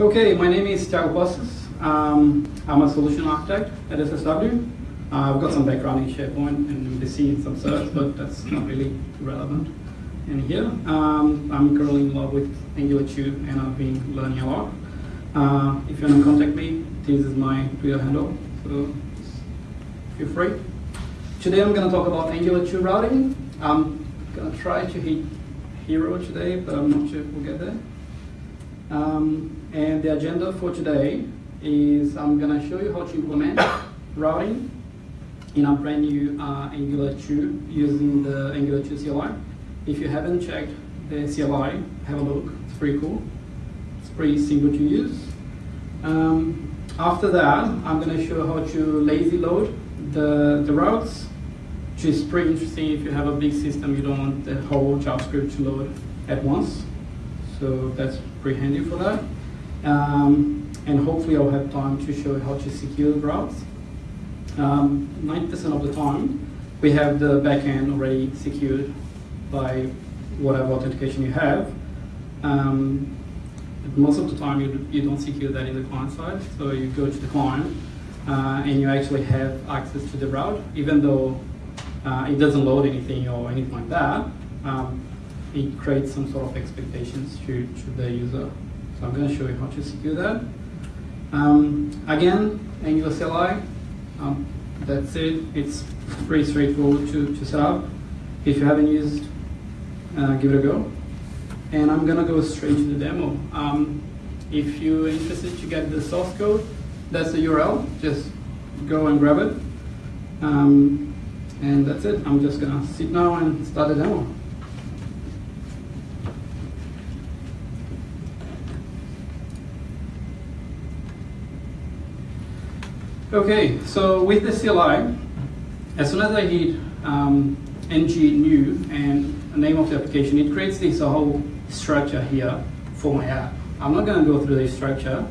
Okay, my name is Thiago Passos. Um, I'm a solution architect at SSW. Uh, I've got some background in SharePoint and MVC and some certs, but that's not really relevant in here. Um, I'm currently in love with Angular 2 and I've been learning a lot. Uh, if you want to contact me, this is my Twitter handle, so feel free. Today I'm going to talk about Angular 2 routing. I'm going to try to hit hero today, but I'm not sure if we'll get there. Um, and the agenda for today is I'm going to show you how to implement routing in a brand new uh, Angular 2 using the Angular 2 CLI. If you haven't checked the CLI, have a look. It's pretty cool. It's pretty simple to use. Um, after that, I'm going to show how to lazy load the, the routes, which is pretty interesting if you have a big system, you don't want the whole JavaScript to load at once. So that's pretty handy for that. Um, and hopefully I'll have time to show how to secure the routes. 90% um, of the time, we have the backend already secured by whatever authentication you have. Um, most of the time, you, you don't secure that in the client side. So you go to the client, uh, and you actually have access to the route, even though uh, it doesn't load anything or anything like that. Um, it creates some sort of expectations to, to the user. I'm going to show you how to secure that. Um, again, Angular CLI, um, that's it. It's pretty straightforward to, to set up. If you haven't used, uh, give it a go. And I'm going to go straight to the demo. Um, if you're interested to get the source code, that's the URL. Just go and grab it. Um, and that's it. I'm just going to sit now and start the demo. Okay, so with the CLI, as soon as I hit um, ng new and the name of the application, it creates this whole structure here for my app. I'm not going to go through this structure,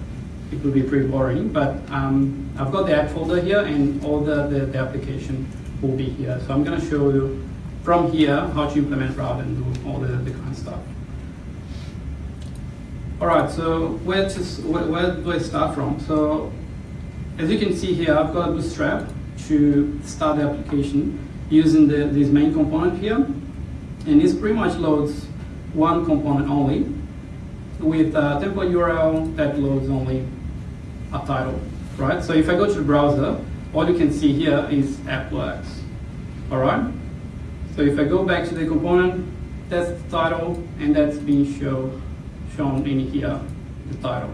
it would be pretty boring, but um, I've got the app folder here and all the, the, the, application will be here. So I'm going to show you from here how to implement route and do all the, the kind of stuff. All right, so where, to, where, where do I start from? So as you can see here, I've got a bootstrap to start the application using the, this main component here. And this pretty much loads one component only with a template URL that loads only a title, right? So if I go to the browser, all you can see here is AppleX, all right? So if I go back to the component, that's the title, and that's being show, shown in here, the title.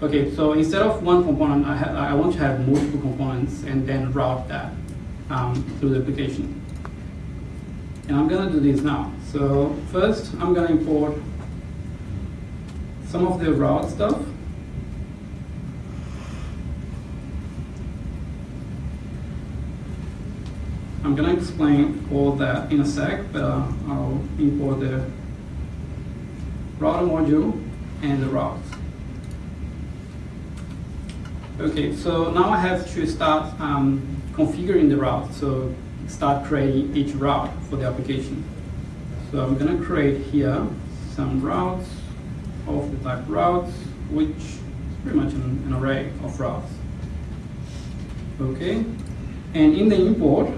Okay, so instead of one component, I, I want to have multiple components and then route that um, through the application. And I'm going to do this now. So first, I'm going to import some of the route stuff. I'm going to explain all that in a sec, but uh, I'll import the router module and the routes. Okay, so now I have to start um, configuring the route. So start creating each route for the application. So I'm gonna create here some routes of the type routes, which is pretty much an, an array of routes. Okay, and in the import,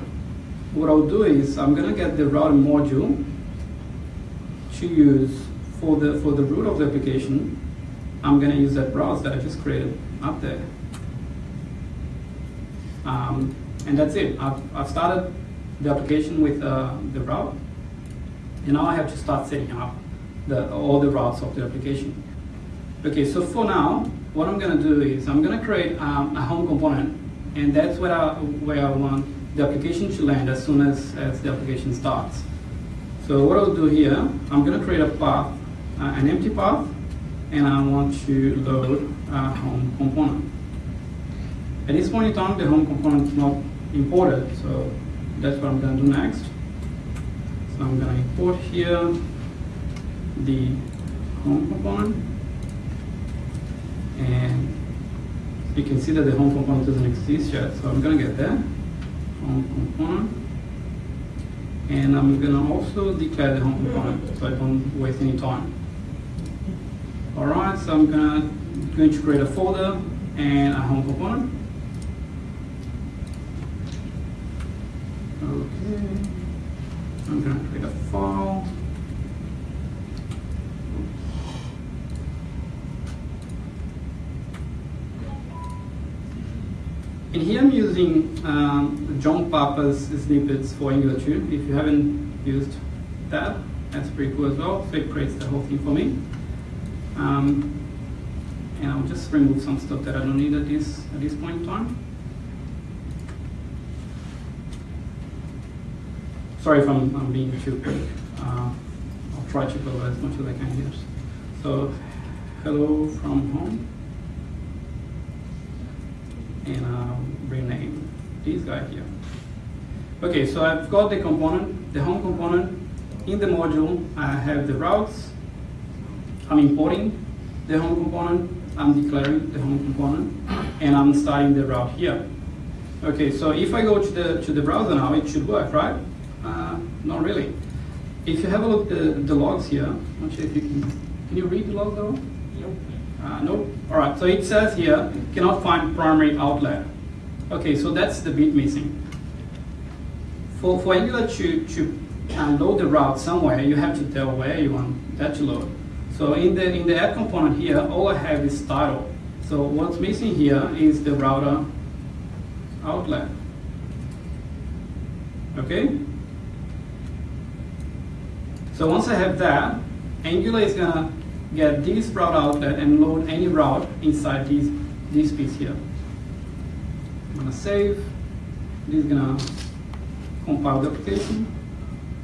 what I'll do is I'm gonna get the route module to use for the for the root of the application. I'm gonna use that route that I just created up there. Um, and that's it. I've, I've started the application with uh, the route, and now I have to start setting up the, all the routes of the application. Okay, so for now, what I'm going to do is I'm going to create um, a home component, and that's where I, where I want the application to land as soon as, as the application starts. So what I'll do here, I'm going to create a path, uh, an empty path, and I want to load a home component. At this point in time, the home component is not imported, so that's what I'm going to do next. So I'm going to import here the home component. And you can see that the home component doesn't exist yet, so I'm going to get that home component. And I'm going to also declare the home component so I don't waste any time. All right, so I'm gonna going to create a folder and a home component. Okay, I'm gonna create a file. And here I'm using um, John Papa's snippets for Angular 2. If you haven't used that, that's pretty cool as well. So it creates the whole thing for me. Um, and I'll just remove some stuff that I don't need at this, at this point in time. Sorry if I'm, I'm being too quick. Uh, I'll try to go as much as I can here. So, hello from home and I'll rename this guy here. Okay, so I've got the component, the home component. In the module, I have the routes. I'm importing the home component. I'm declaring the home component, and I'm starting the route here. Okay, so if I go to the to the browser now, it should work, right? Uh, not really. If you have a look at the, the logs here, I'm not sure if you can. Can you read the log though? Nope. Uh, nope. All right. So it says here cannot find primary outlet. Okay, so that's the bit missing. For for Angular to to uh, load the route somewhere, you have to tell where you want that to load. So in the in the app component here, all I have is title. So what's missing here is the router outlet. Okay. So once I have that, Angular is gonna get this route outlet and load any route inside this, this piece here. I'm gonna save, this is gonna compile the application,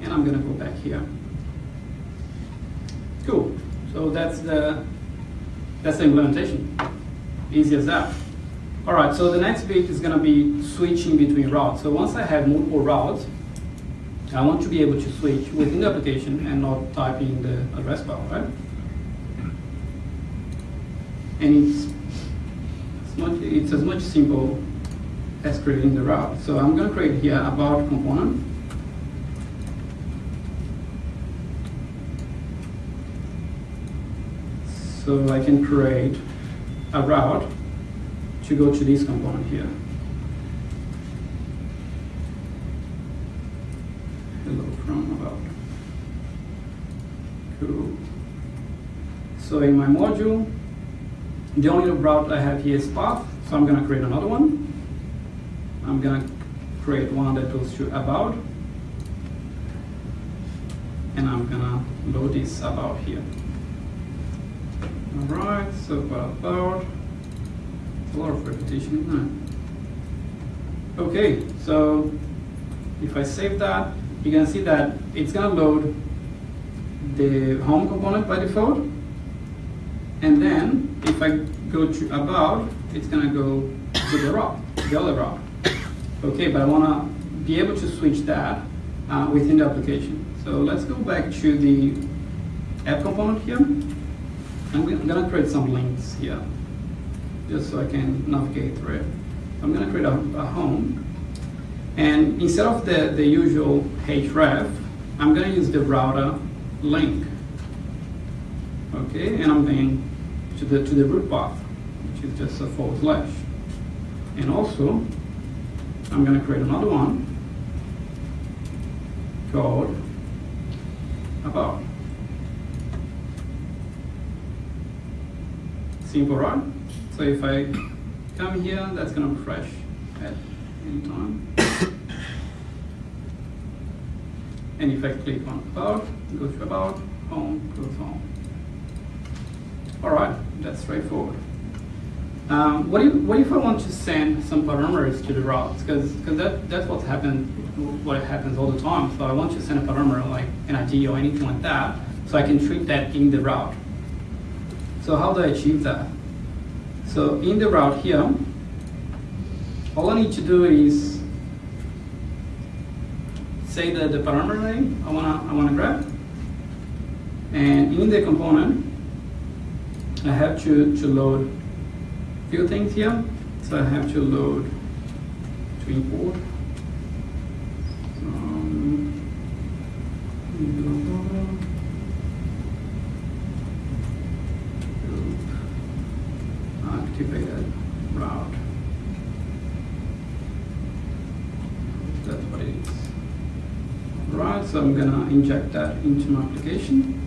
and I'm gonna go back here. Cool, so that's the, that's the implementation. Easy as that. All right, so the next bit is gonna be switching between routes. So once I have multiple routes, I want to be able to switch within the application and not type in the address bar, right? and it's, much, it's as much simple as creating the route. So I'm going to create here about component. So I can create a route to go to this component here. Hello from about. So in my module, the only route I have here is path, so I'm going to create another one. I'm going to create one that goes to about, and I'm going to load this about here. All right, so about, a lot of repetition, isn't it? Okay, so if I save that, going to see that it's going to load the home component by default, and then if I go to about, it's gonna go to the route, the other route. Okay, but I wanna be able to switch that uh, within the application. So let's go back to the app component here. I'm gonna create some links here, just so I can navigate through it. I'm gonna create a, a home, and instead of the, the usual href, I'm gonna use the router link okay, and I'm going to the, to the root path, which is just a forward slash. And also, I'm going to create another one called about. Simple, right? So if I come here, that's going to refresh at any time. And if I click on about, goes to about, home, goes home. All right, that's straightforward. Um, what, if, what if I want to send some parameters to the routes? Because that, that's what happens, what happens all the time. So I want to send a parameter like an ID or anything like that, so I can treat that in the route. So how do I achieve that? So in the route here, all I need to do is say that the parameter name I wanna I wanna grab, and in the component I have to, to load a few things here. So I have to load to import. Um, activated route. That's what it is. Right, so I'm gonna inject that into my application.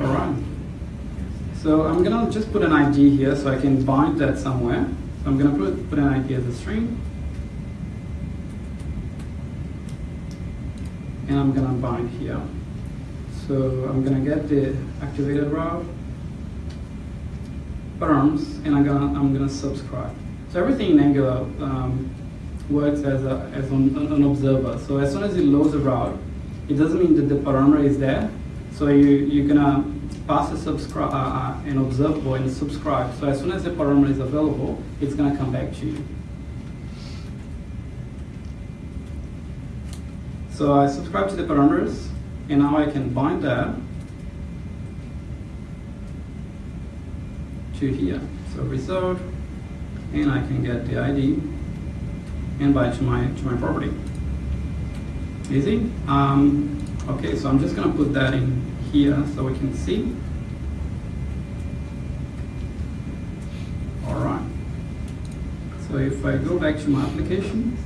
All right. So I'm gonna just put an ID here so I can bind that somewhere. So I'm gonna put, put an ID as a string. And I'm gonna bind here. So I'm gonna get the activated route params and I'm gonna I'm gonna subscribe. So everything in Angular um, works as a as an, an observer. So as soon as it loads a route, it doesn't mean that the parameter is there. So you you're gonna pass a subscribe uh, uh, an observable and subscribe. So as soon as the parameter is available, it's gonna come back to you. So I subscribe to the parameters, and now I can bind that to here. So result, and I can get the ID and bind to my to my property. Easy. Um, okay, so I'm just gonna put that in here so we can see. All right. So if I go back to my application,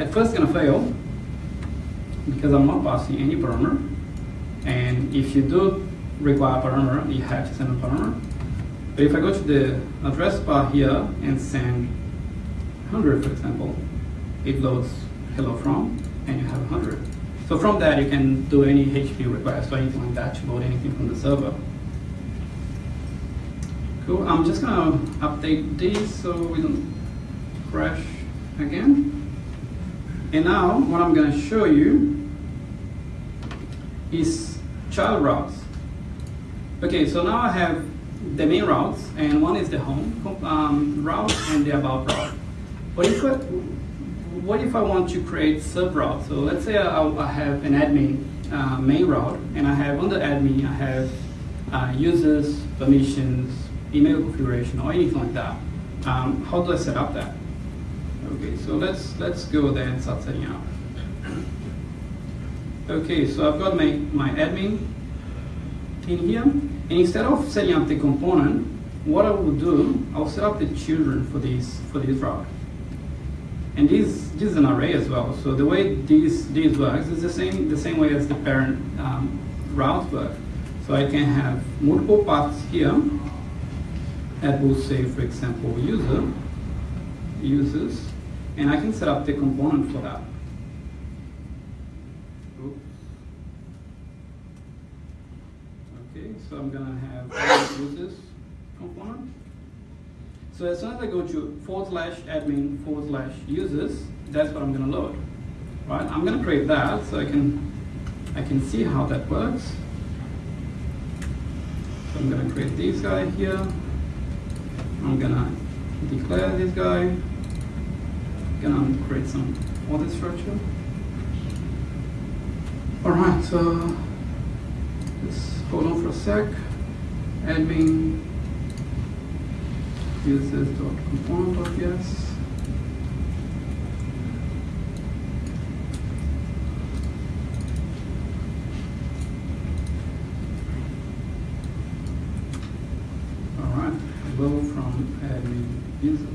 at first gonna fail because I'm not passing any parameter. And if you do require parameter, you have to send a parameter. But if I go to the address bar here and send 100, for example, it loads hello from, and you have 100. So from that, you can do any HTTP request or anything like that to load anything from the server. Cool, I'm just gonna update this so we don't crash again. And now, what I'm gonna show you is child routes. Okay, so now I have the main routes, and one is the home um, route and the about route. But if I, what if I want to create sub routes? So let's say I, I have an admin uh, main route, and I have under admin I have uh, users, permissions, email configuration, or anything like that. Um, how do I set up that? Okay, so let's let's go there and start setting up. Okay, so I've got my, my admin in here, instead of setting up the component, what I will do, I'll set up the children for this for this route. And this, this is an array as well. So the way this this works is the same the same way as the parent um, route work. So I can have multiple paths here that will say, for example, user, users, and I can set up the component for that. Oops. Okay, so I'm gonna have users component. So as soon as I go to forward slash admin forward slash users, that's what I'm gonna load. Right? I'm gonna create that so I can I can see how that works. So I'm gonna create this guy here. I'm gonna declare this guy. I'm Gonna create some other structure. Alright, so let's hold on for a sec. Admin users.component.yes. Alright, go from admin users.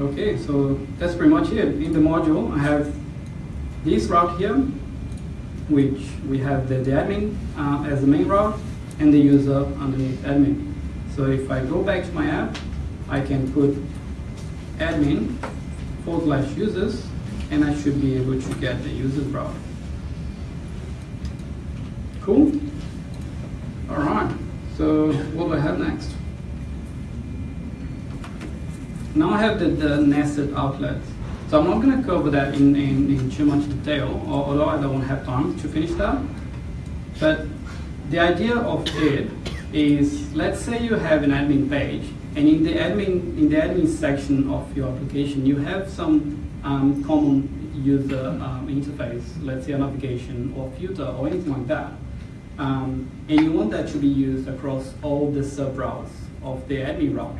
Okay, so that's pretty much it. In the module, I have this route here, which we have the, the admin uh, as the main route and the user underneath admin. So if I go back to my app, I can put admin forward slash users, and I should be able to get the users route. Cool? All right, so what do I have next? Now I have the, the nested outlets. So I'm not going to cover that in, in, in too much detail, although I don't have time to finish that. But the idea of it is, let's say you have an admin page, and in the admin in the admin section of your application, you have some um, common user um, interface, let's say a navigation or filter or anything like that. Um, and you want that to be used across all the sub routes of the admin route.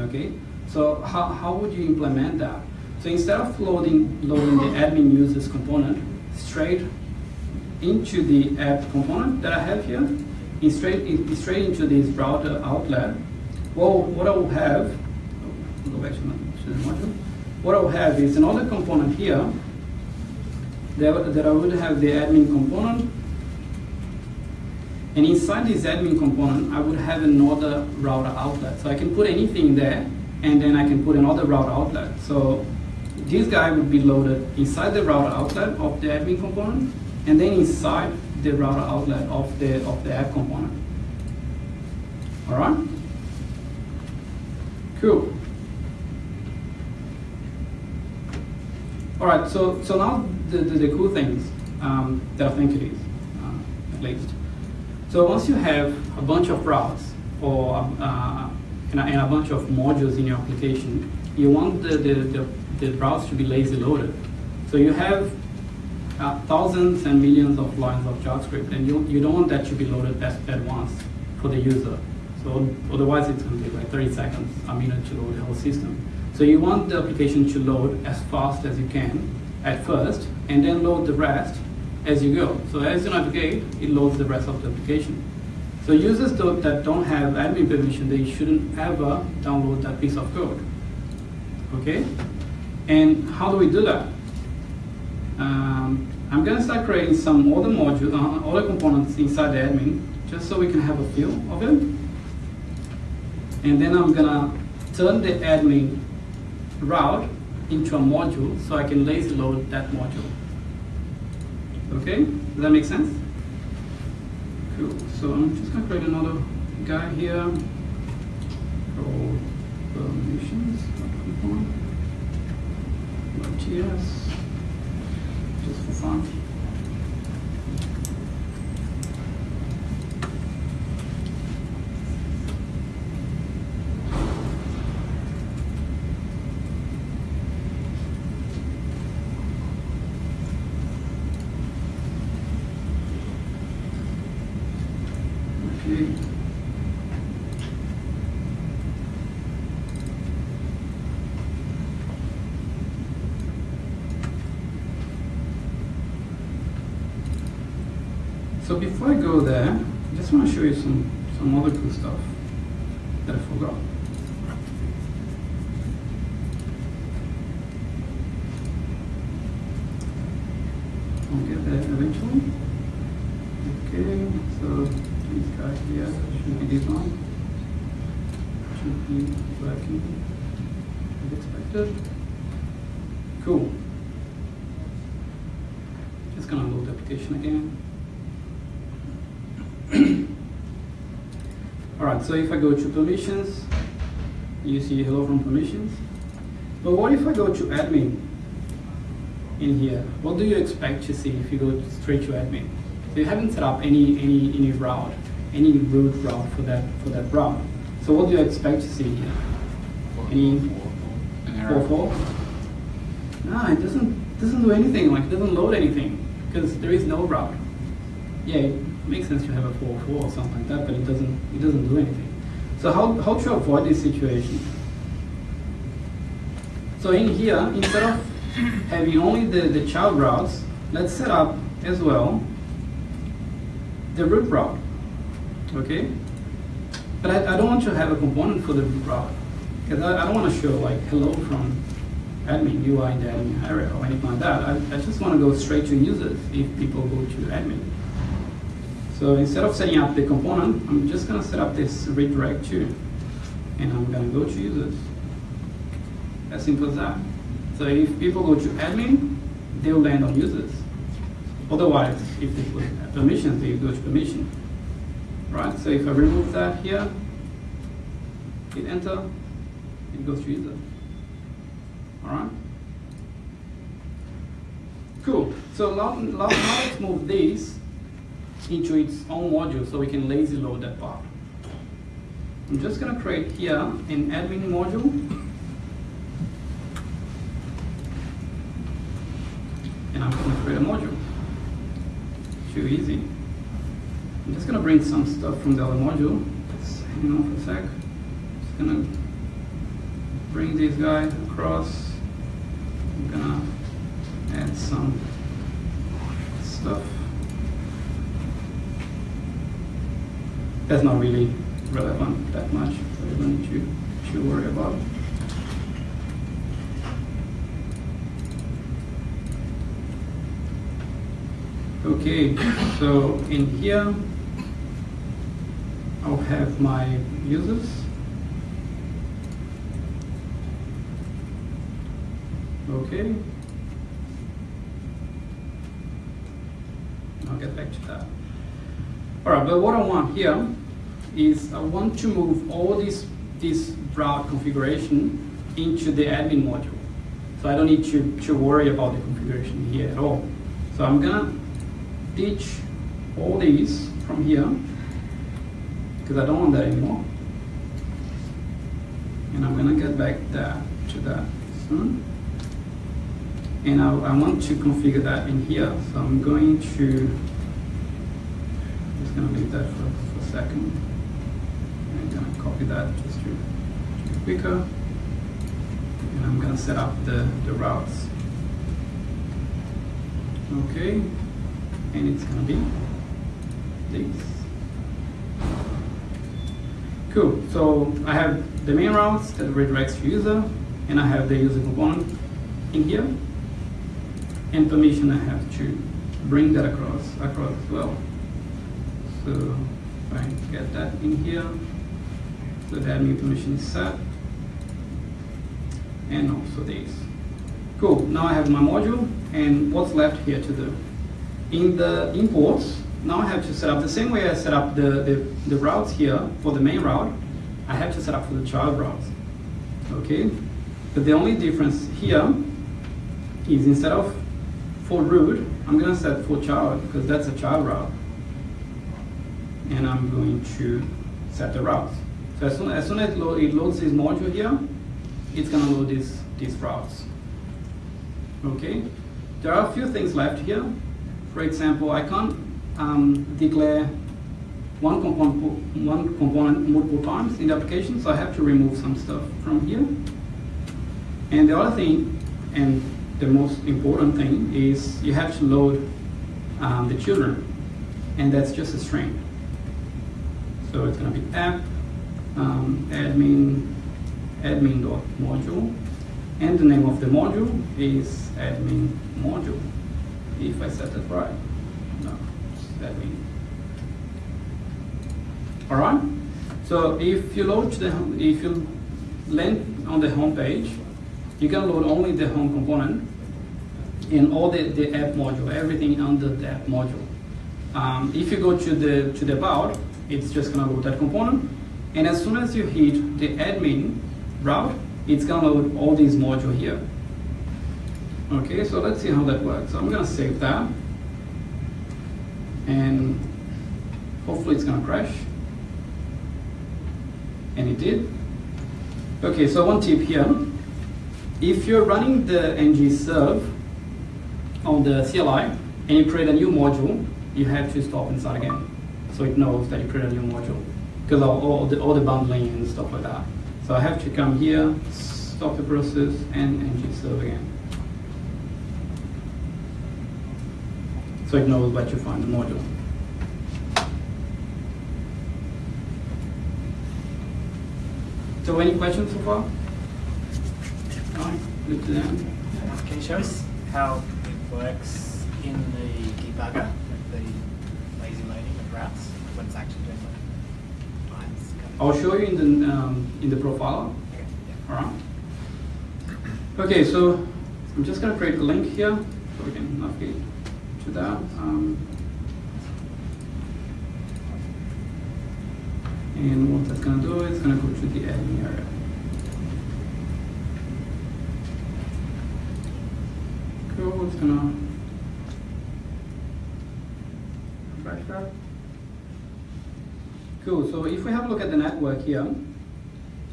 Okay, so how, how would you implement that? So instead of loading, loading the admin users component straight into the app component that I have here, in straight, in, straight into this router outlet, well, what I will have, go back to, the module, what I will have is another component here that, that I would have the admin component and inside this admin component, I would have another router outlet. So I can put anything there, and then I can put another router outlet. So this guy would be loaded inside the router outlet of the admin component, and then inside the router outlet of the of the app component. All right. Cool. All right. So so now the the, the cool things um, that I think it is, uh, at least. So once you have a bunch of routes or uh, and, a, and, a, bunch of modules in your application, you want the, the, the, the routes should be lazy loaded. So you have uh, thousands and millions of lines of JavaScript, and you, you don't want that to be loaded at, at once for the user. So otherwise it's going to take like 30 seconds, a minute to load the whole system. So you want the application to load as fast as you can at first, and then load the rest as you go. So as you navigate, it loads the rest of the application. So users that don't have admin permission, they shouldn't ever download that piece of code. Okay? And how do we do that? Um, I'm going to start creating some other modules, uh, other components inside the admin, just so we can have a feel of it. And then I'm going to turn the admin route into a module so I can lazy load that module. Okay, does that make sense? Cool, so I'm just gonna create another guy here permissions, .ts, just for fun. So before I go there, I just want to show you some, some other cool stuff that I forgot. I'll get there eventually. Okay, so this guy here should be this one. Should be working as expected. Cool. Just gonna load the application again. All right, so if I go to permissions, you see hello from permissions. But what if I go to admin in here? What do you expect to see if you go straight to admin? So you haven't set up any any any route, any root route for that for that route. So what do you expect to see here? Any four four? No, it doesn't doesn't do anything. Like it doesn't load anything because there is no route. Yeah, makes sense to have a 4-4 or something like that, but it doesn't, it doesn't do anything. So how, how to avoid this situation? So in here, instead of having only the, the child routes, let's set up as well the root route, okay? But I, I don't want to have a component for the root route, because I, I don't want to show like hello from admin UI in the admin area or anything like that. I, I just want to go straight to users if people go to admin. So instead of setting up the component, I'm just going to set up this redirect to, and I'm going to go to users. As simple as that. So if people go to admin, they'll land on users. Otherwise, if they put permissions, they go to permission. Right? So if I remove that here, hit enter, it goes to user. All right? Cool. So now, now let's move these into its own module so we can lazy load that part. I'm just going to create here an admin module. And I'm going to create a module. Too easy. I'm just going to bring some stuff from the other module. Just hang on for a sec. Just going to bring this guy across. I'm gonna add some stuff. That's not really relevant that much, so you don't need to, to worry about. Okay, so in here, I'll have my users. Okay. I'll get back to that. All right, but what I want here is I want to move all this, this route configuration into the admin module. So I don't need to, to worry about the configuration here at all. So I'm gonna ditch all these from here because I don't want that anymore. And I'm gonna get back that to that soon. And I, I want to configure that in here. So I'm going to, just gonna leave that for, for a second. Copy that just to, to be quicker. And I'm gonna set up the, the routes. Okay, and it's gonna be this. Cool, so I have the main routes that redirects to user, and I have the user component in here, and permission I have to bring that across, across as well. So if I get that in here, the admin permission is set, and also this. Cool, now I have my module, and what's left here to do? In the imports, now I have to set up the same way I set up the, the, the routes here for the main route, I have to set up for the child routes. Okay? But the only difference here is instead of for root, I'm gonna set for child because that's a child route. And I'm going to set the routes. So as soon as, soon as it, load, it loads this module here, it's gonna load these, these routes. Okay? There are a few things left here. For example, I can't um, declare one component, one component multiple times in the application, so I have to remove some stuff from here. And the other thing, and the most important thing, is you have to load um, the children, and that's just a string. So it's going to be app um, admin admin.module, and the name of the module is admin module, if I set that right. No, admin. All right. So if you load the, if you land on the home page, you can load only the home component and all the, the app module, everything under the app module. Um, if you go to the to the about, it's just gonna load that component, and as soon as you hit the admin route, it's gonna load all these modules here. Okay, so let's see how that works. So I'm gonna save that, and hopefully it's gonna crash. And it did. Okay, so one tip here. If you're running the ng serve on the CLI and you create a new module, you have to stop and start again. So it knows that you create a new module. Because of all the, all the bundling and stuff like that. So I have to come here, stop the process, and ng serve again. So it knows where to find the module. So any questions so far? Right, good to them. Can you show us how it works in the debugger, with the lazy loading of routes, when it's actually doing like? I'll show you in the um, in the profiler. Okay. All right. Okay, so I'm just gonna create a link here so we can navigate to that. Um, and what that's gonna do is gonna go to the admin area. Cool, it's gonna refresh that. Cool, so if we have a look at the network here,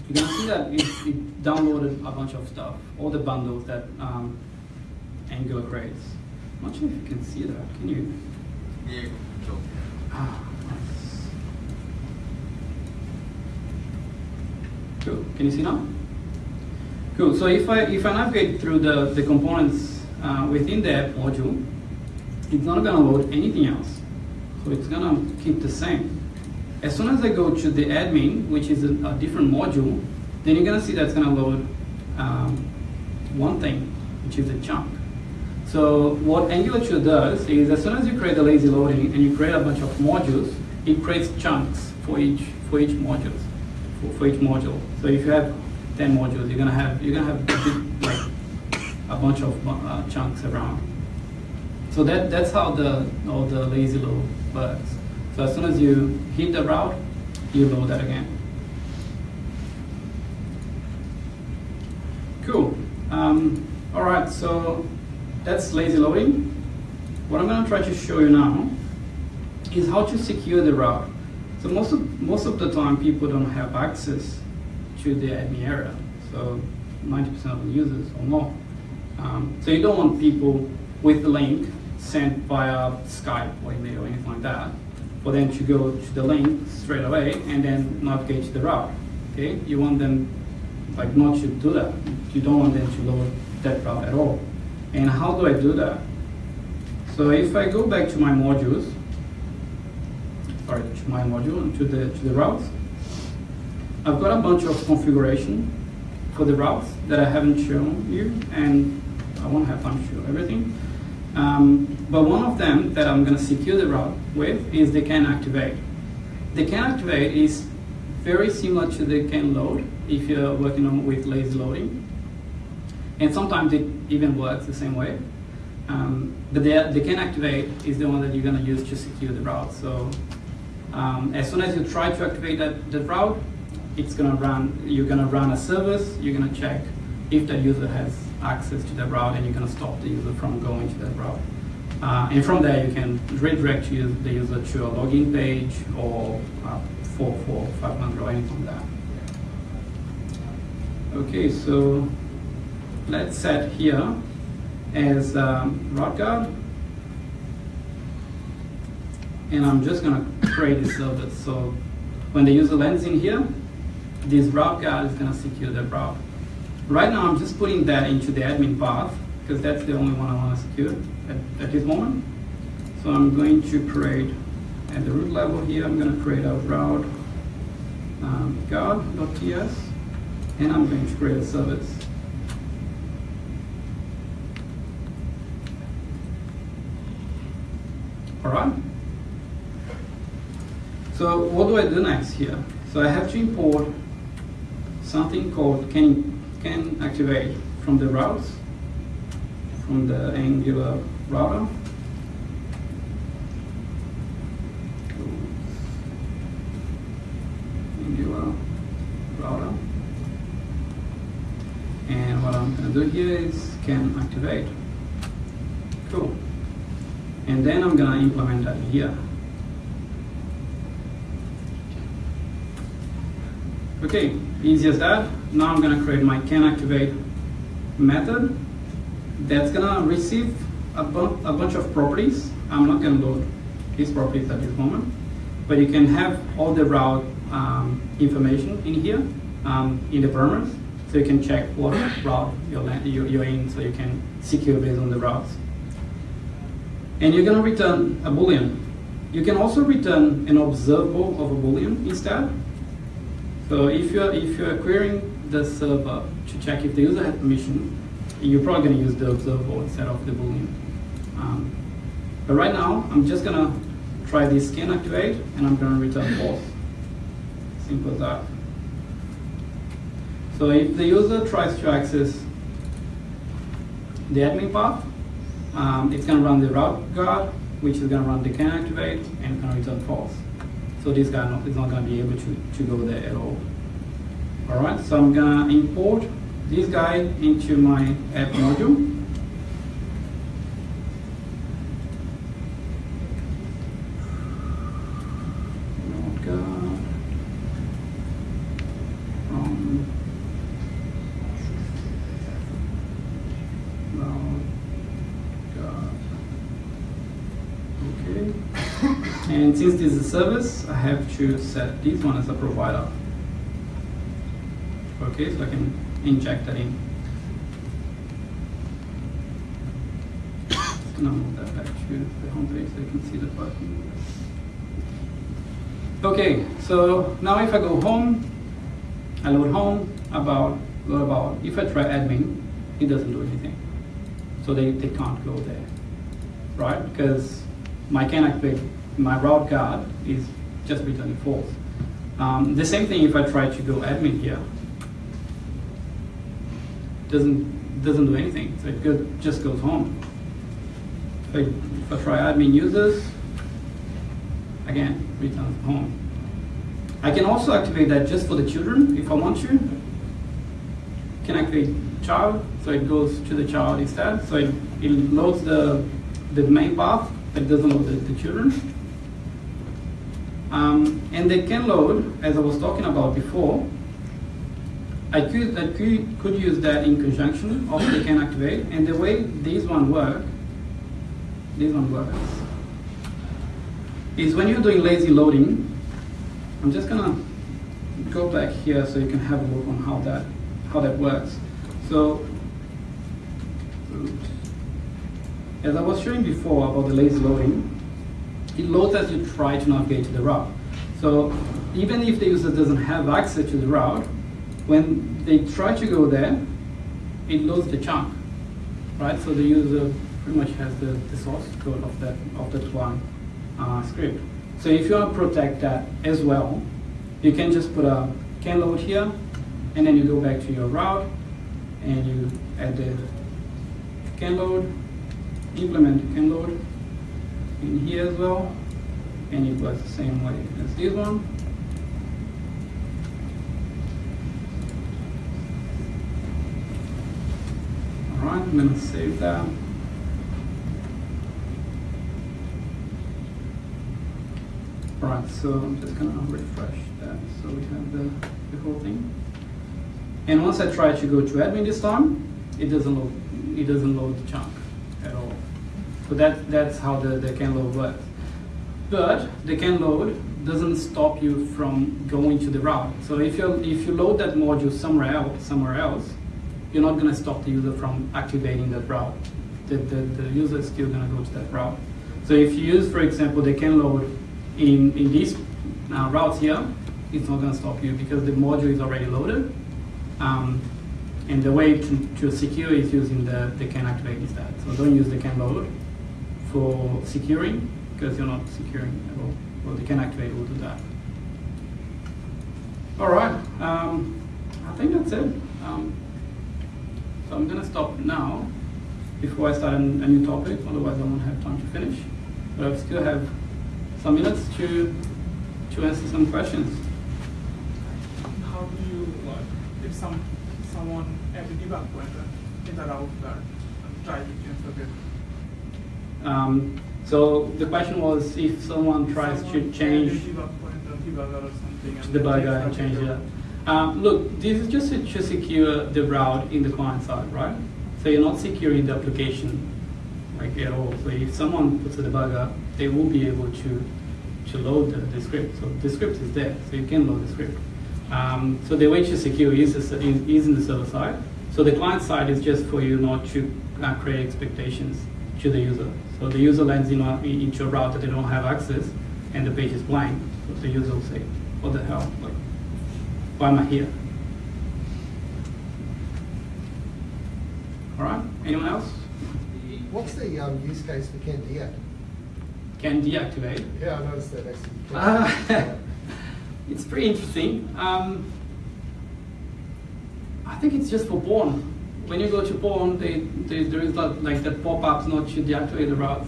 you can see that it, it downloaded a bunch of stuff, all the bundles that um, Angular creates. I'm not sure if you can see that, can you? Yeah, sure. Ah, nice. Cool, can you see now? Cool. So if I if I navigate through the the components uh, within the app module, it's not gonna load anything else. So it's gonna keep the same. As soon as I go to the admin, which is a, a different module, then you're gonna see that's gonna load um, one thing, which is a chunk. So what Angular 2 does is as soon as you create a lazy loading and you create a bunch of modules, it creates chunks for each for each module. For, for each module. So if you have 10 modules, you're gonna have you're gonna have like a bunch of uh, chunks around. So that that's how the all the lazy load works. So as soon as you hit the route, you load that again. Cool. Um, all right, so that's lazy loading. What I'm going to try to show you now is how to secure the route. So most of, most of the time people don't have access to the admin area. So 90% of the users or more. Um, so you don't want people with the link sent via Skype or email or anything like that for them to go to the link straight away and then navigate to the route. Okay, you want them like not to do that. You don't want them to load that route at all. And how do I do that? So if I go back to my modules, sorry, to my module, to the, to the routes, I've got a bunch of configuration for the routes that I haven't shown you, and I won't have time to show everything. Um, but one of them that I'm going to secure the route with is the can activate. The can activate is very similar to the can load if you're working on with lazy loading. And sometimes it even works the same way. Um, but the, the can activate is the one that you're going to use to secure the route. So um, as soon as you try to activate that, that route, it's going to run, you're going to run a service, you're going to check if that user has access to that route and you're going to stop the user from going to that route. Uh, and from there, you can redirect the user to a login page or uh, 44500 or anything like that. Okay, so let's set here as um, route guard. And I'm just going to create a service. So when the user lands in here, this route guard is going to secure the route. Right now, I'm just putting that into the admin path because that's the only one I want to secure at, at this moment. So I'm going to create at the root level here, I'm going to create a route um, guard.ts and I'm going to create a service. All right. So what do I do next here? So I have to import something called can, can activate from the routes, from the Angular router. Angular router. And what I'm going to do here is can activate. Cool. And then I'm going to implement that here. Okay, easy as that. Now I'm going to create my can activate method that's going to receive a, bu a bunch of properties. I'm not to load these properties at this moment, but you can have all the route um, information in here um, in the parameters, so you can check what route you're, you're in, so you can secure based on the routes. And you're going to return a boolean. You can also return an observable of a boolean instead. So if you're if you're querying the server to check if the user has permission, you're probably going to use the observable instead of the boolean. Um, but right now, I'm just going to try this can activate, and I'm going to return false. Simple as that. So if the user tries to access the admin path, um, it's going to run the route guard, which is going to run the can activate, and to return false. So this guy not, is not going to be able to, to go there at all. All right, so I'm going to import this guy into my app module. Um, and since this is a service, I have to set this one as a provider. Okay, so I can inject that in. Just gonna move that back to the home page so you can see the button. Okay, so now if I go home, I load home about load about. If I try admin, it doesn't do anything. So they, they can't go there, right? Because my can activate my route guard is just returning false. Um, the same thing if I try to go admin here, doesn't doesn't do anything. So it go, just goes home. If try admin users, again returns home. I can also activate that just for the children if I want to. Can activate child, so it goes to the child instead. So it, it loads the the main path, but doesn't load the, the children. Um, and they can load, as I was talking about before, I could, I could, could use that in conjunction of they can activate, and the way these one work, this one works, is when you're doing lazy loading, I'm just gonna go back here so you can have a look on how that, how that works. So, as I was showing before about the lazy loading, it loads as you try to navigate to the route. So even if the user doesn't have access to the route, when they try to go there, it loads the chunk, right? So the user pretty much has the, the source code of that of that one uh, script. So if you want to protect that as well, you can just put a can load here, and then you go back to your route, and you add the can load, implement can load, in here as well, and it works the same way as this one. I'm gonna save that. Right, so I'm just gonna refresh that so we have the, the whole thing. And once I try to go to admin this time, it doesn't load, it doesn't load the chunk at all. So that, that's how the, the can load works. But the can load doesn't stop you from going to the route. So if you if you load that module somewhere else, somewhere else, you're not going to stop the user from activating that route. The, the, the user is still going to go to that route. So if you use, for example, the can load in, in these uh, routes here, it's not going to stop you because the module is already loaded. Um, and the way to, to secure is using the, the can activate instead. So don't use the can load for securing because you're not securing at all. Well, the can activate will do that. All right, um, I think that's it. Um, so I'm going to stop now before I start a, a new topic, otherwise I won't have time to finish. But I still have some minutes to, to answer some questions. How do you, like, if some someone add a debug pointer in the route that and try to change the bit? Um, so the question was if someone tries Someone to change add a debug pointer, debugger or something. to the bugger and change it. Um, look, this is just to secure the route in the client side, right? So you're not securing the application like at all. So if someone puts a debugger, they will be able to to load the, the script. So the script is there, so you can load the script. Um, so the way to secure is, is is in the server side. So the client side is just for you not to uh, create expectations to the user. So the user lands in a, into a route that they don't have access, and the page is blank. So the user will say, "What the hell? Like, why am I here?" All right. Anyone else? What's the um, use case for Can deactivate? Can deactivate. Yeah, I noticed that actually. Ah, it's pretty interesting. Um, I think it's just for porn. When you go to porn, they, they, there is not, like that pop-up not to deactivate the route.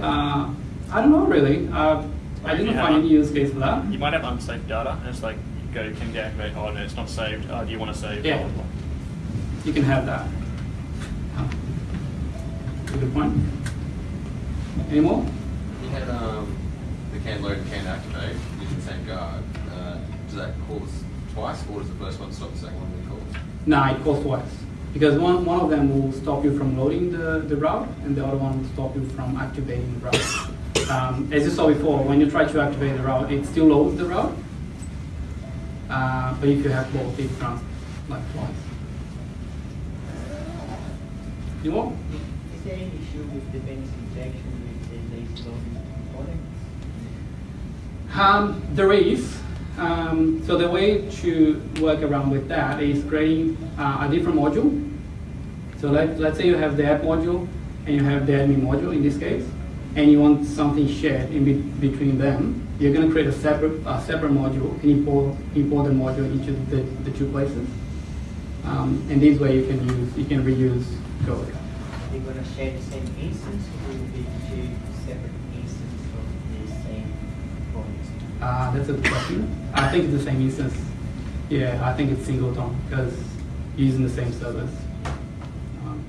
Uh, I don't know really. Uh, I didn't find have- any use case for that. You might have unsaved data, and it's like you go can deactivate. Oh, no, it's not saved. Uh, do you want to save? Yeah. Blah, blah, blah. You can have that. Good point. Any more? You had um, the can load and can activate using the same guard. Uh, does that cause twice, or does the first one stop the second one being called? No, it calls twice. Because one, one of them will stop you from loading the, the route, and the other one will stop you from activating the route. Um, as you saw before, when you try to activate the route, it still loads the route. Uh, but if you have both, it runs like twice. You want? Is there any issue with dependency injection with the loading component? Um, there is. Um, so the way to work around with that is creating uh, a different module. So let, let's say you have the app module and you have the admin module in this case, and you want something shared in be- between them. You're going to create a separate, a separate module and import, import the module into the, the two places. Um, and this way you can use, you can reuse code. Are they going to share the same instance or will it be two separate instances of the same component? Uh, that's a good question. I think it's the same instance. Yeah, I think it's singleton because using the same service. Um,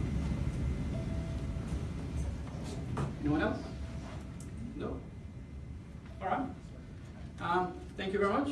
anyone else? No? All right. Um, thank you very much.